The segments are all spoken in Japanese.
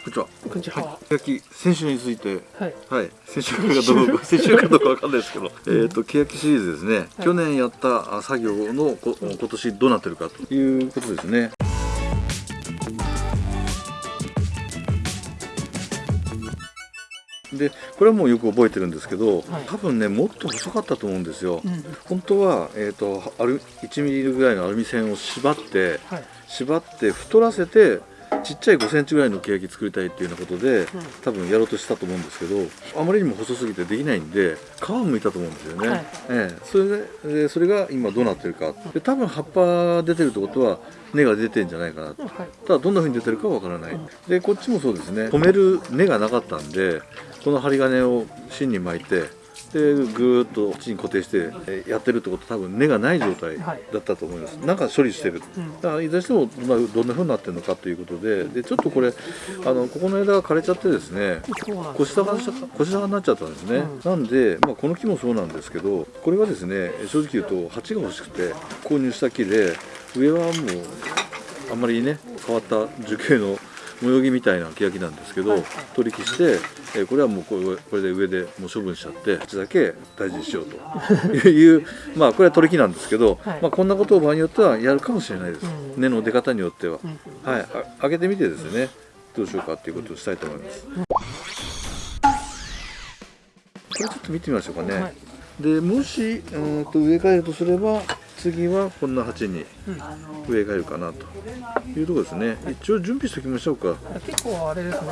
こんにちは。こんにちは。欅先週について、はい。はい、先週かどうか 先週かどうかわかんないですけど、えっと欅シリーズですね。去年やったあ作業のこ今年どうなってるかということですね。でこれはもうよく覚えてるんですけど、はい多分ねもっと細かったと思うんですよ、うん。本当は、えー、とアル1ミリぐらいのアルミ線を縛ってはい。縛って太らせてちっちゃい5センチぐらいのケヤキ作りたいっていうようなことで、多分やろうとしたと思うんですけどあまりにも細すぎてできないんで皮をむいたと思うんですよね、はい。ええ。それででそれが今どうなってるか。で多分葉っぱ出てるってことは根が出てんじゃないかなと。はい。ただどんな風に出てるかわからない、でこっちもそうですね。止める根がなかったんでこの針金を芯に巻いてでぐーっと地に固定してえやってるってことは多分根がない状態はい。だったと思います、なんか処理してる。うん。だからいずれにしてもまあどんな風になってるのかということででちょっとこれあのここの枝が枯れちゃってですね腰高にしちゃった腰高になっちゃったんですね、うん。なんで、まあ、この木もそうなんですけどこれはですね正直言うと鉢が欲しくて購入した木で上はもうあんまりね変わった樹形の模様木みたいな欅なんですけど、はい取り木して、えーこれはもうこれこれで上でもう処分しちゃって鉢だけ大事にしようと いうまあこれは取り木なんですけど、はいまあ、こんなことを場合によってはやるかもしれないです、うん根の出方によっては。うん。はい、あ上げてみてですねどうしようかっていうことをしたいと思います。これちょっと見てみましょうかね。はい。でもしうーんと植え替えるとすれば次はこんな鉢にうん。植え替えるかなというところですね。一応準備しておきましょうか。結構あれですね。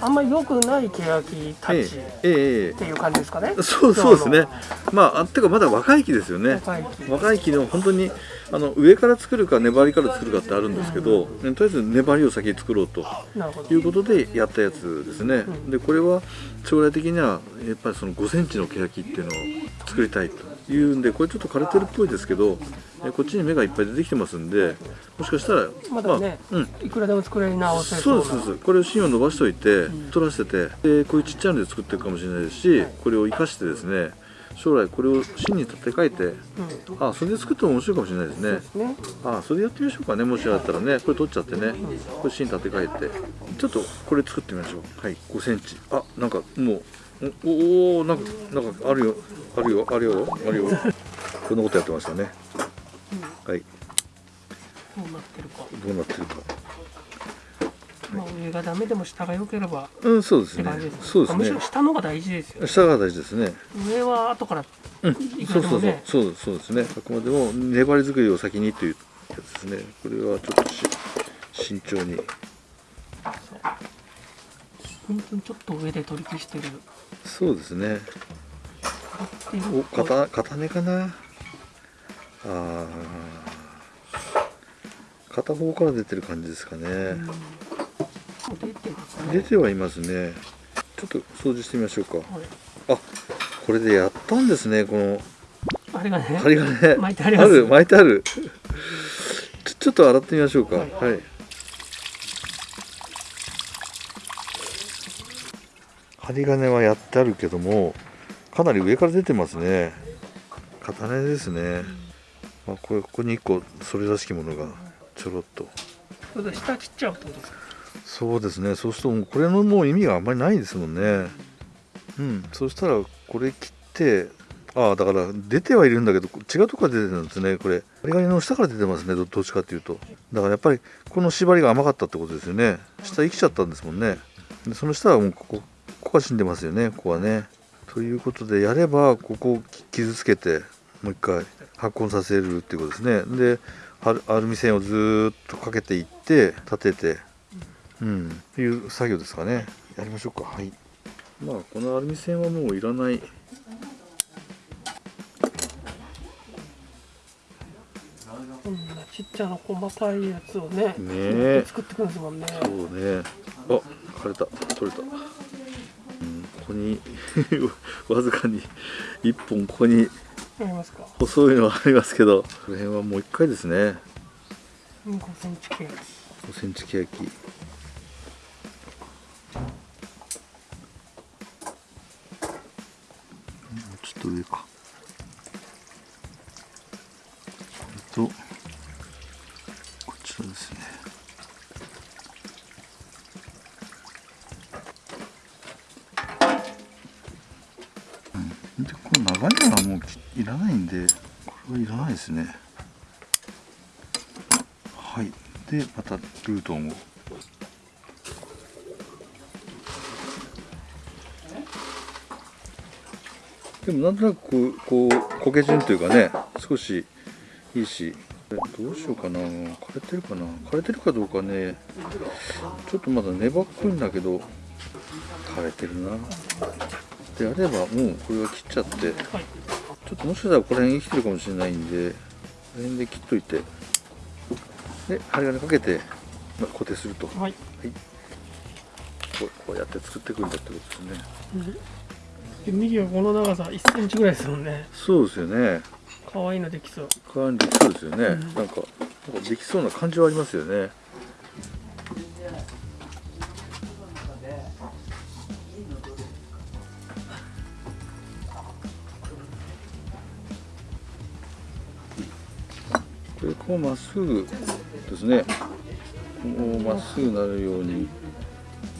あんまり良くない欅たえちっええええていう感じですかね。えそうそうですね。まああてかまだ若い木ですよね。若い木。若い木の本当にあの上から作るか粘りから作るかってあるんですけど、とりあえず粘りを先に作ろうと。い。うことでやったやつですね、うんでこれは将来的にはやっぱりその5センチの欅っていうのを作りたいというんでこれちょっと枯れてるっぽいですけどえこっちに芽がいっぱい出てきてますんでもしかしたらまだねあうん。いくらでも作り直せそうそうな。ですそうです。これを芯を伸ばしておいて、ん取らせてでこういうちっちゃいので作っていくかもしれないですし、これを生かしてですね将来これを芯に立て替えてうん。あそれで作っても面白いかもしれないですね。ですね。あそれやってみましょうかねもしあったらね。これ取っちゃってね。これ芯立て替えて。ちょっとこれ作ってみましょう。はい。5センチ。あなんかもうおおーなんかなんかあるよ。あるよあるよあるよ。こんなことやってましたね。はい。どうなってるか。どうなってるか。まあ上がダメでも下が良ければ。うんそうですね。そうですむしろね下の方が大事ですよね。下が大事ですね。上は後からうん。そうそうそう。そうそうですね。あくまでも粘り作りを先にというやつですね。これはちょっとし慎重に。本当にちょっと上で取り消してる。そうですね。お片片根かな？あー。片方から出てる感じですかね、うん。出て。出てはいますね。ちょっと掃除してみましょうか。はい。あこれでやったんですねこの。あれがね。針金。巻いてある巻いてある。ちょちょっと洗ってみましょうか。ははい針金はやってあるけどもかなり上から出てますね。片根ですね、まあ、これここに1個それらしきものがちょろっと。下切っちゃうってことですか？そうですね。そうするともうこれのもう意味があんまりないですもんね。うん。そしたらこれ切ってああだから出てはいるんだけど違うとこから出てるんですねこれ。針金の下から出てますねどどっちかっていうと。だからやっぱりこの縛りが甘かったってことですよね。下生きちゃったんですもんね。でその下はもうここここが死んでますよねここはね。ということでやればここを傷つけてもう一回発根させるっていうことですね。でアルアルミ線をずーっとかけていって立ててうんっていう作業ですかね。やりましょうか。はい。まあこのアルミ線はもういらない。こんなちっちゃな細かいやつをね。ねえ。作ってくるんですもんね。そうね。あ枯れた。取れた、うん、ここに わずかに1本ここに。細いのがありますけどこの辺はもう1回ですねうん5センチ系。5センチケヤキちょっと上かそれとこちらですね長いのはもういらないんでこれはいらないですね。はい。でまたルートンを。でもなんとなくこうこう焦げ順というかね少しいいし。どうしようかな。枯れてるかな。枯れてるかどうかね。ちょっとまだ粘っこいんだけど。枯れてるな。であればもうこれは切っちゃって。はいちょっともしかしたらここら辺生きてるかもしれないんでこの辺で切っといて。で針金かけてまあ固定すると。こはい、うこうやって作っていくんだってことですね。で右はこの長さ1センチぐらいですもんね。そうですよね。可愛いのできそう。感じそうですよね、うんかなんかできそうな感じはありますよねこうまっすぐですねこうまっすぐなるように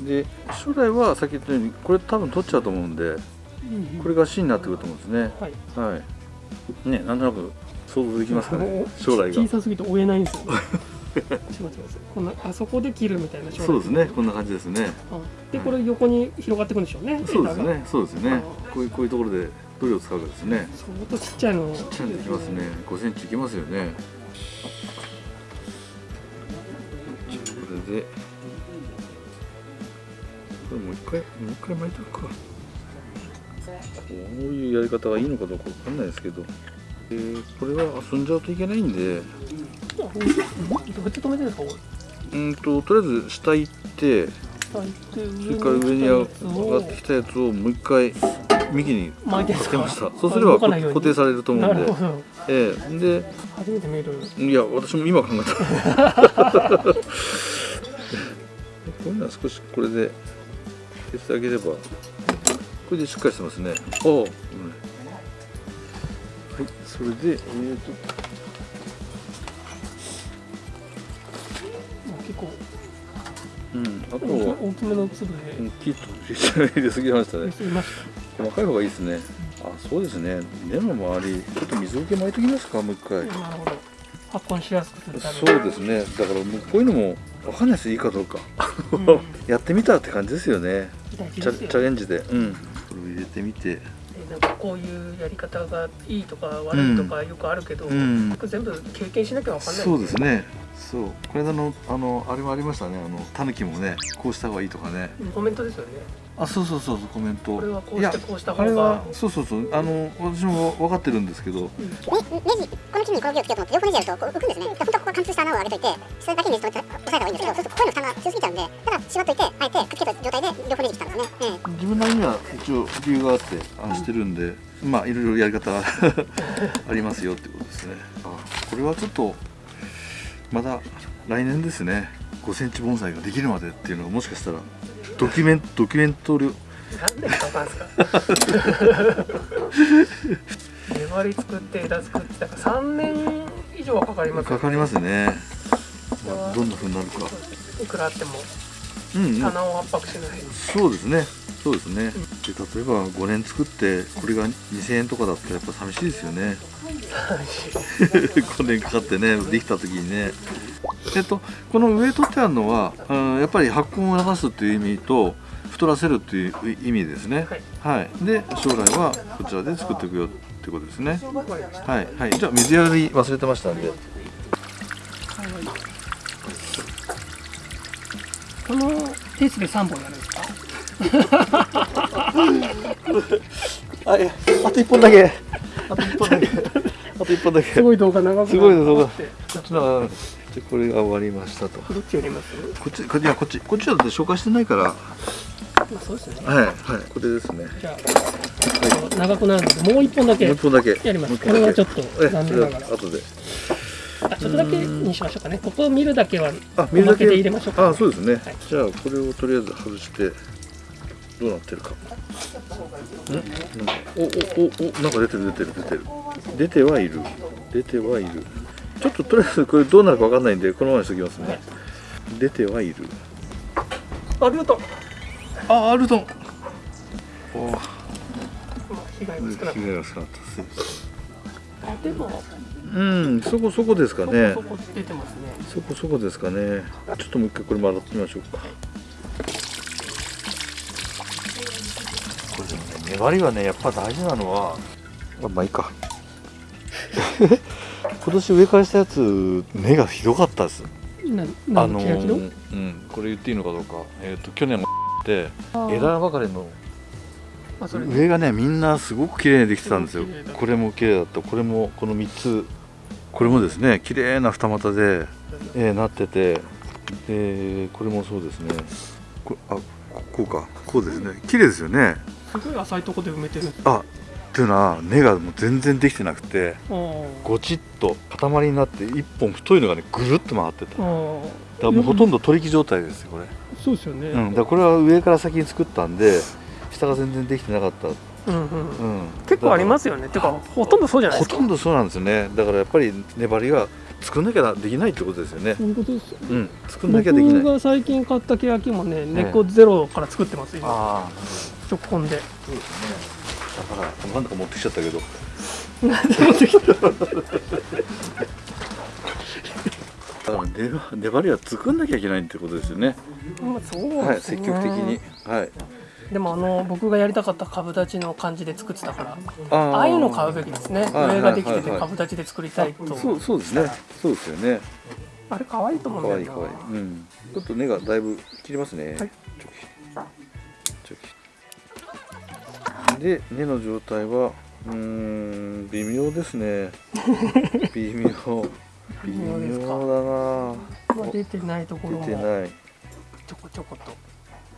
で将来はさっき言ったようにこれ多分取っちゃうと思うんでこれが芯になってくると思うんですねはいはい。ね、なんとなく想像できますかね。将来が。小さすぎて追えないんですよこんなあそこで切るみたいなそうですね。こんな感じですね。うんでこれ横に広がっていくんでしょうねそうですね。そうですね。こういうこういうところでどれを使うかですね。相当ちっちゃいのちっちゃいのできますね。5センチいきますよね。これで。これもう一回もう一回巻いておくか。こういうやり方がいいのかどうかわかんないですけど。えーこれは遊んじゃうといけないんで。あうんどうやって止めてるんですかうんととりあえず下行って。下行ってそれから上に上がってきたやつをもう一回右にか？かけましたそうすれば固定されると思うんで。なるほど。ええ。で初めて見る。いや私も今考えた。こういうのは少しこれで消してあげれば。これでしっかりしてますね。おお、うん。はい。それでえーと。結構。うん。あと大きは。大きめの粒で。大きいと入れす。ぎましたね細かい方がいいですね。あそうですね。根の周りちょっと水苔巻いておきますか？もう一回。たなるほど。発根しやすくするそうですね。だからもうこういうのもわかんないですいいかどうか。うん。やってみたって感じですよね。チャレンジで。うん。これを入れてみて。でなんかこういうやり方がいいとか悪いとかよくあるけど、うん。全部経験しなきゃわかんない。そうですね。そう。これ間のあのあれもありましたね。あのタヌキもねこうした方がいいとかね。コメントですよねあそうそうそうそうコメント。これはこういやしてこうした方が。あれはそうそうそうあの私も分かってるんですけど。ね、ネジ、この木にこの木をつけようと思って、横ネジやるとこう浮くんですね。で本当はここ貫通した穴を開けといて、それだけネジ止めて押さえた方がいいんですけど、そうするとこういうの負担が強すぎちゃうんで、ただ縛っといて、あえてくっつけた状態で両方ネジしたんですね。ええ自分なりには一応理由があってあしてるんで、まあいろいろやり方が ありますよってことですね。あこれはちょっとまだ来年ですね。5センチ盆栽ができるまでっていうのがもしかしたらドキュメンドキュメント量なんでかかんですか粘り作って枝作ってだから3年以上はかかりますよかかりますね、まあ、どんな風になるか。いくらあってもうん、うん、棚を圧迫しない、そうですね。そうですね。で例えば5年作ってこれが2000円とかだったらやっぱ寂しいですよね。5 年かかってねできた時にねえっとこの上取ってあるのはうんやっぱり発根を促すっていう意味と太らせるっていう意味ですね。はい。はい。で将来はこちらで作っていくよってことですね。はい。はい。じゃあ水やり忘れてましたんで。このペースで3本やるんですか？あいやあと1本だけ。あと1本だけ。あと1本だけ。すごい動画長くすごい動画。って。じゃあでこれが終わりましたと。どっちやります？こっちこいやこっちこっちだって紹介してないから。はまあそうですよね。いはい。これですね。じゃあ、長くなるのでもう一本だけもう一本だけ。やります。これはちょっと残念ながら。後で。あちょっとだけにしましょうかね。ここを見るだけはあ水だけ。で入れましょうかあそうですね、はい。じゃあこれをとりあえず外してどうなってるか。ん。おおおおなんか出てる出てる出てる。出てはいる。出てはいるちょっととりあえずこれどうなるかわかんないんでこのままにしときますね。出てはいる。あルートあアルトンおまあ被害が少なかった。でも。うんそこそこですかね。そこそこ出てますね。そこそこですかね。ちょっともう一回これも洗ってみましょうか。これでもね粘りはねやっぱ大事なのは。まあまあいいか 今年植え替えしたやつ根がひどかったです。なあ何のうんこれ言っていいのかどうかえっ、と去年もって枝ばかりの上がねみんなすごく綺麗にできてたんですよ。これも綺麗だった。これもこの3つこれもですね綺麗な二股で、えーなっててでこれもそうですね。こあここうか。こうですね。綺麗ですよね。すごい浅いとこで埋めてるあっていうのは根がもう全然できてなくてごちっと塊になって1本太いのがねぐるっと回ってた。だからもうほとんど取り木状態ですよこれ、そうですよね、うん、だこれは上から先に作ったんで下が全然できてなかった。うんうん。うん、結構ありますよね。てかほとんどそうじゃないですか。ほとんどそうなんですよね。だからやっぱり粘りが作んなきゃできないってことですよね。そういうことですようん。作んなきゃできない。僕が最近買った欅もね根っこゼロから作ってます今。ああ直根で。そうですねだからなんだか持ってきちゃったけど。だから粘粘りは作んなきゃいけないってことですよね。まあそうですね、はい積極的に。はい。でもあの僕がやりたかった株立ちの感じで作ってたからあー。ああいうの買うべきですね。はい上ができてて株立ちで作りたいと。そうそうですね。そうですよね。あれ可愛いと思うんかだよな。わいいかわい。いうん。ちょっと根がだいぶ切りますね、はいで根の状態はうーん微妙ですね。微妙。微微妙だな。まあ出てないところも。出てない。ちょこちょこと。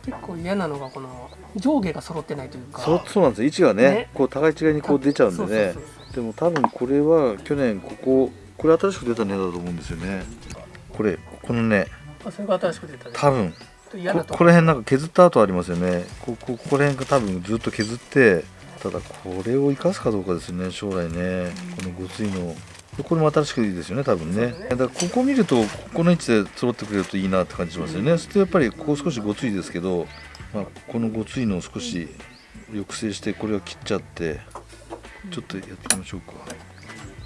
結構嫌なのがこの上下が揃ってないというか。そうそうなんですよ。位置がねね。こう互い違いにこう出ちゃうんでね。でも多分これは去年こここれ新しく出た根だと思うんですよね。これこの根あそれが新しく出たね。多分こ。こら辺なんか削った跡ありますよね。ここここら辺が多分ずっと削ってただこれを生かすかどうかですね将来ね。このごついの。でこれも新しくいいですよね多分ね。だからここ見るとここの位置で揃ってくれるといいなって感じしますよね、そしてやっぱりここ少しごついですけど、まあ、このごついのを少し抑制してこれを切っちゃってちょっとやってみましょうか。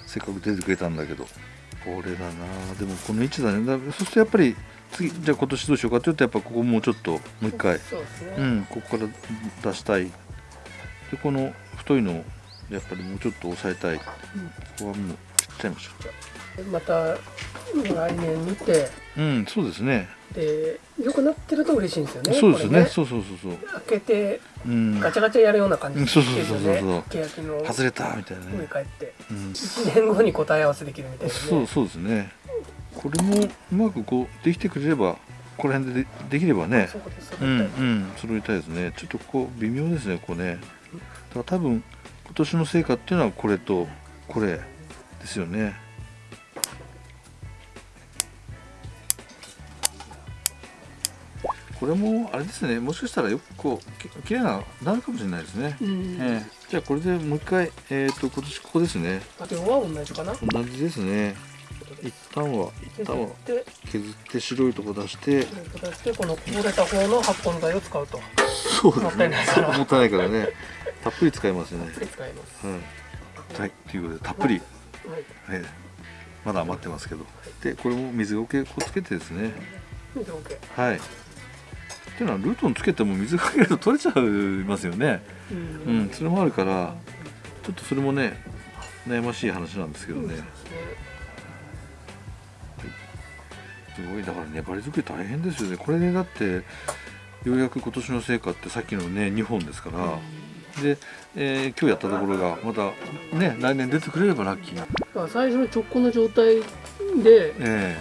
せっかく出てくれたんだけど。これだな。でもこの位置だね。だそうするとやっぱり次じゃあ今年どうしようかというとやっぱここもうちょっともう一回。そうですね、うんここから出したい。でこの太いのをやっぱりもうちょっと抑えたい。ここはもう切っちゃいましょまた来年見て。ううんそうですね。で良くなってると嬉しいんですよねそうですね。これそうそうそうそう。開けてうん。ガチャガチャやるような感じですようんそうそうそう。そうね欅の外れたみたいな上ね、返って。うん、1年後に答え合わせできるみたいなね。そうそうですねこれもうまくこうできてくれればここら辺ででできればねそこですうんうん揃いたいですね。ちょっとここ微妙ですねここね。だから多分今年の成果っていうのはこれとこれですよね。これもあれですね。もしかしたらよくこうき綺麗ななるかもしれないですね、うん。ええ。じゃあこれでもう一回えっ、と今年ここですね。あとは同じかな？同じですね一旦は一旦はで削って白いとこ出して出してこのこぼれた方の発根剤を使うと。そうですね。もったいないから。もったいないからね。たっぷり使いますね。使います。はい、はい、ということでたっぷり、はい。ええまだ余ってますけど。でこれも水ゴケこうつけてですね。水 OK はい。っていうのはルートンつけても水かけると取れちゃいますよね。うん。うん。それもあるからちょっとそれもね悩ましい話なんですけどね、すごい。だから粘り作り大変ですよね。これでだってようやく今年の成果ってさっきのね2本ですから、で、えー今日やったところがまたね来年出てくれればラッキー最初の直根の状態でえ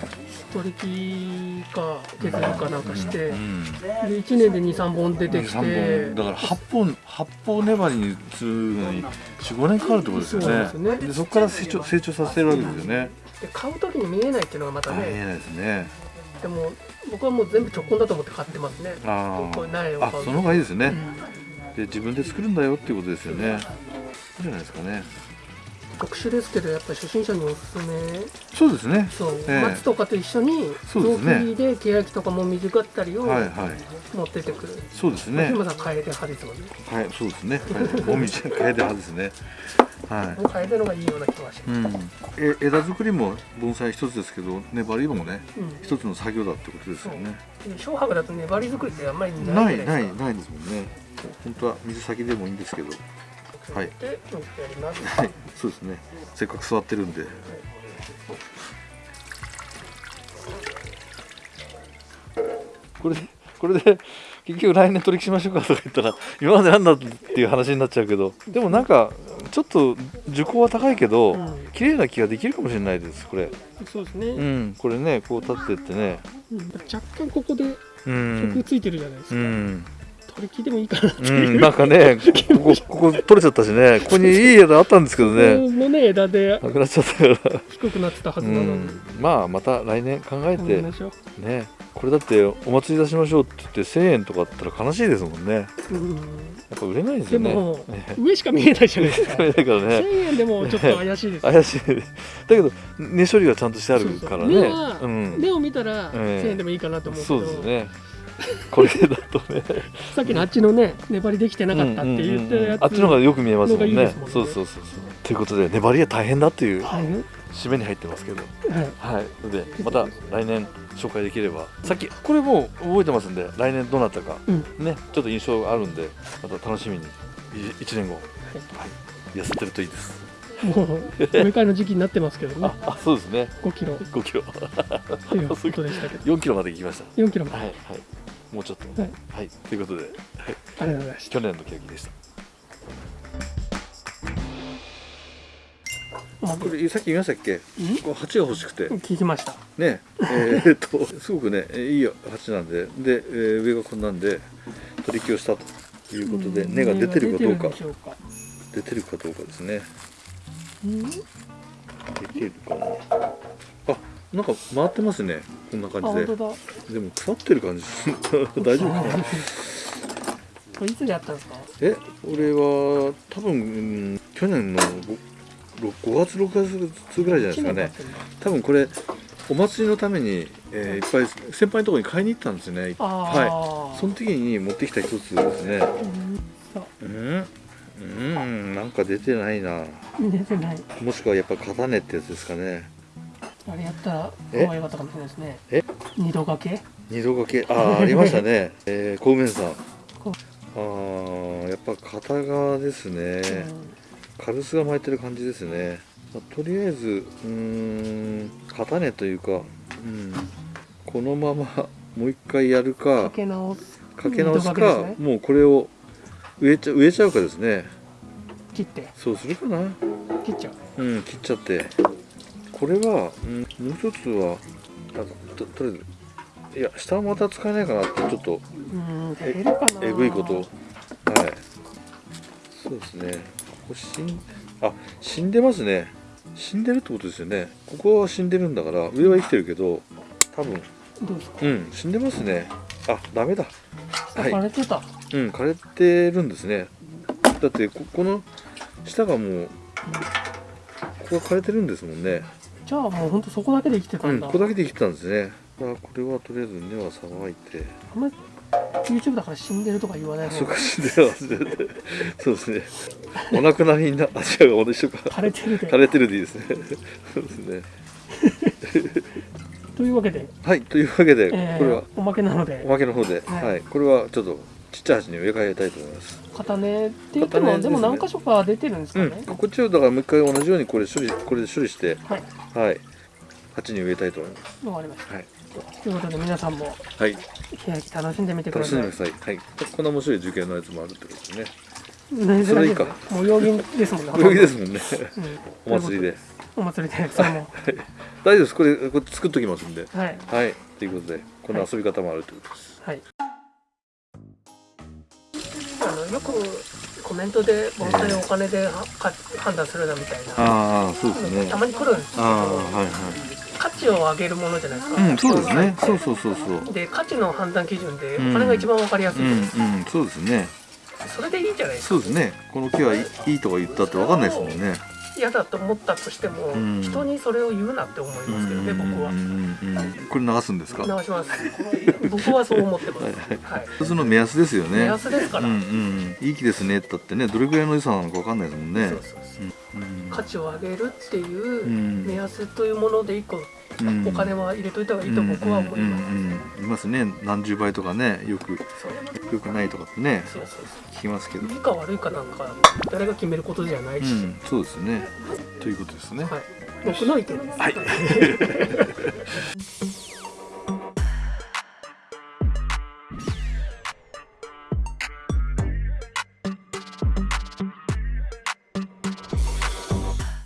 取り木か削りかなんかして、えうんで1年で23本出てき三て本。だから8本八本粘りにするのに45年かかるってことですよね。ですよね。でそこから成長成長させるわけですよねで買う時に見えないっていうのがまた大ね変ですね。でも僕はもう全部直根だと思って買ってますね。あこれ苗をああ買うその方がいいですね、うん。で自分で作るんだよっていうことですよね。いいんじゃないですかね。特殊ですけどやっぱり初心者におすすめ。そうですね。そう、ええ。松とかと一緒に雑そうですね。木で欅とかもみじがったりをはいはい。持ってってくる、そうですね。今さん楓派ですもんね。はいそうですね。はい。もみじかえで派ですねはい。変えたのがいいような気がしうます、ん、え枝作りも盆栽一つですけど粘りもねうん。一つの作業だってことですよね。で小白だと粘り作りってあんまりなないいなじゃないですか。いないですもんね。本当は水先でもいいんですけど。はい。はい。そうですね。せっかく座ってるんで。これでこれで結局来年取りしましょうかとか言ったら今までなんだっていう話になっちゃうけど。でもなんかちょっと受講は高いけど、うん。綺麗な木ができるかもしれないですこれ。そうですね、うん。これねこう立ってってね。うん。若干ここでう曲んついてるじゃないですか、うん取り切ってもいいかなってういう、ん、なんかねここここ取れちゃったしね。ここにいい枝あったんですけどこねのね枝でなくなっちゃったから。低くなってたはずうなのに、ん、まあまた来年考えてねこれだってお祭り出しましょうって言って1000円とかあったら悲しいですもんね。やうん。っぱ売れないですよね。でも、ね上しか見えないじゃないですか。だからね。1000円でもちょっと怪しいですよ。怪しい。だけど根処理がちゃんとしてあるからね。そうそう根はうん。目を見たらええ。1000円でもいいかなと思うけそど、うですね これだとね。さっきのあっちのね粘りできてなかったって言ったやつ、あっちの方がよく見えますもんね。ね。そうそうそうそう。ということで粘りが大変だっていうはい締めに入ってますけど。はい。はい、のでまた来年紹介できれば。さっきこれもう覚えてますんで来年どうなったか、うん。ねちょっと印象があるんでまた楽しみに。1年後、はい、痩せてるといいです。もう植え替えの時期になってますけどね。ああそうですね。5キロ。5キロ。ということでしたけど。4キロまで行きまし4キロまで。たはいはいもうちょっと。はい。はい、ということで、はい、ありがとうございました。去年のケーキでした。あこれさっき言いましたっけ？うん？これ鉢が欲しくて。聞きました。ね。えーっと すごくねいい鉢なんで。で、えー上がこんなんで取り木をしたということでうん。根が出てるかどうか。出てるか。出てるかどうかですね。うん？出てるかな。あなんか回ってますねこんなあ感じで。でも腐ってる感じ。大丈夫かな？これいつでやったんですか？え俺は多分、うん去年の 5, 5月6月ぐらいじゃないですかね。多分これお祭りのために、えーいっぱい先輩のところに買いに行ったんですよねはい。その時に持ってきた一つですね。うんさう。ん？うん？なんか出てないな。出てない。もしくはやっぱ型ねってやつですかねあれやったらえ可愛かったかもしれないですね。え？二度掛け？二度掛け？ああありましたね。えー、小梅さん。こあーやっぱ片側ですね、軽スが巻いてる感じですね、まあとりあえずうーん型ねというか、うん、このままもう一回やるかかけ直す。かけ直すか、ね。もうこれを植えちゃ植えちゃうかですね。切って。そうするかな。切っちゃう。うん切っちゃってこれは、うん、もう一つはあととりあえずいや下はまた使えないかなってちょっとうん出るかな。えぐいこと。はい。そうですね。ここ死んあ死んでますね。死んでるってことですよね。ここは死んでるんだから上は生きてるけど多分どうですか？うん死んでますね。あダメだ。はい。枯れてた。うん枯れてるんですね。だってここの下がもうここが枯れてるんですもんねじゃあもうほんとそこだけで生きてたうんんだここだけで生きてたんですね。あこれはとりあえず根はさばいて。あんまり YouTube だから死んでるとか言わないあそうか死んでますねそうですね。お亡くなりになあ違う同じか枯れてるで。枯れてるでいいですね。そうですね。というわけで、はいというわけで、えーこれは。おまけなので。おまけの方で、はい。はい。これはちょっとちっちゃい鉢に植え替えたいと思います。片根って言っても、ですね。でも何箇所か出てるんですかうん。ね、こっちをだからもう一回同じようにこれ処理これで処理してはい。はい。鉢に植えたいと思います。わかりました。はい。ということで皆さんもはい。楽しんでみてください。楽しんでください。はい。こんな面白い受験のやつもあるってことですね。それいいか。もう曜日ですもんね。泳ぎですもんね。うん。お祭りで。お祭りでそれも大丈夫です。これこれ作っときますんで。はい。はい。ということでこの遊び方もあるということです、はいあのよ。くコメントで盆栽をお金ではか判断するなみたいな。ああそうですね。たまに来るんですけどああはい価値を上げるものじゃないですか、はいうんそうですね。そうそうそうそう。で価値の判断基準でおうん金が一番わかりやすい、うんうんそうですね。それでいいんじゃないですか。そうですね。この木はいいいいとか言ったって分かんないですもんね嫌だと思ったとしても、うん。人にそれを言うなって思いますけどね、僕は。これ流すんですか？流します。僕はそう思ってます。はい。はい一つの目安ですよね。目安ですから、うんうんいい気ですねって言ったってねどれぐらいの良さなのかわかんないですもんね。価値を上げるっていううん。目安というもので一個うんお金は入れといた方がいいと僕は思います、うんいますね。何十倍とかねよくよくないとかってね聞きますけど。いいか悪いかなんか誰が決めることじゃないうし、んそうですね。ということですね。はい、僕の意見です、はい